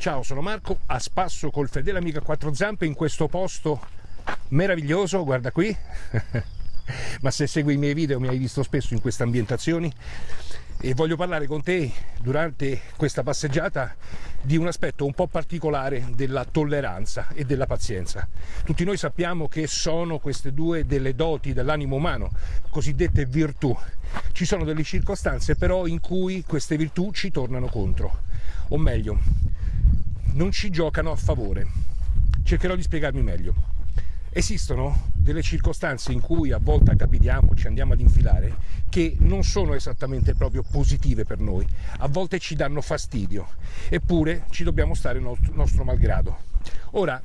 Ciao, sono Marco, a spasso col fedele amico a quattro zampe in questo posto meraviglioso, guarda qui. Ma se segui i miei video mi hai visto spesso in queste ambientazioni e voglio parlare con te durante questa passeggiata di un aspetto un po' particolare della tolleranza e della pazienza. Tutti noi sappiamo che sono queste due delle doti dell'animo umano, cosiddette virtù. Ci sono delle circostanze però in cui queste virtù ci tornano contro, o meglio, non ci giocano a favore. Cercherò di spiegarmi meglio. Esistono delle circostanze in cui a volte capitiamo, ci andiamo ad infilare, che non sono esattamente proprio positive per noi, a volte ci danno fastidio, eppure ci dobbiamo stare nostro, malgrado. Ora,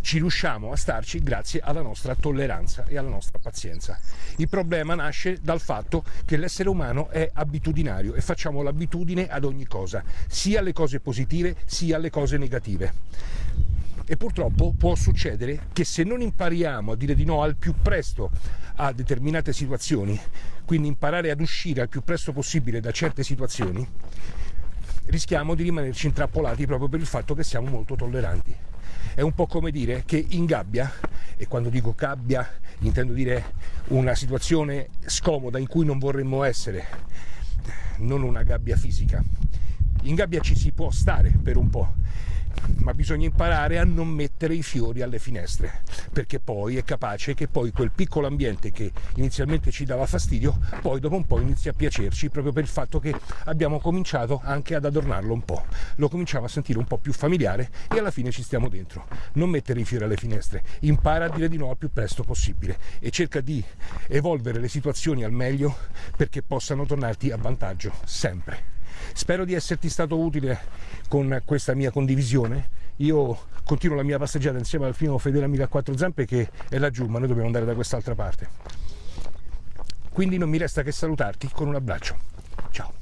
ci riusciamo a starci grazie alla nostra tolleranza e alla nostra pazienza. Il problema nasce dal fatto che l'essere umano è abitudinario e facciamo l'abitudine ad ogni cosa, sia alle cose positive sia alle cose negative. E purtroppo può succedere che se non impariamo a dire di no al più presto a determinate situazioni, quindi imparare ad uscire al più presto possibile da certe situazioni, rischiamo di rimanerci intrappolati proprio per il fatto che siamo molto tolleranti. È un po' come dire che in gabbia, e quando dico gabbia intendo dire una situazione scomoda in cui non vorremmo essere, non una gabbia fisica. In gabbia ci si può stare per un po', ma bisogna imparare a non mettere i fiori alle finestre, perché poi è capace che poi quel piccolo ambiente che inizialmente ci dava fastidio, poi dopo un po' inizia a piacerci, proprio per il fatto che abbiamo cominciato anche ad adornarlo un po', lo cominciamo a sentire un po' più familiare e alla fine ci stiamo dentro. Non mettere i fiori alle finestre, impara a dire di no al più presto possibile e cerca di evolvere le situazioni al meglio perché possano tornarti a vantaggio sempre. Spero di esserti stato utile con questa mia condivisione. Io continuo la mia passeggiata insieme al mio fedele amico a quattro zampe che è laggiù, ma noi dobbiamo andare da quest'altra parte. Quindi non mi resta che salutarti con un abbraccio. Ciao.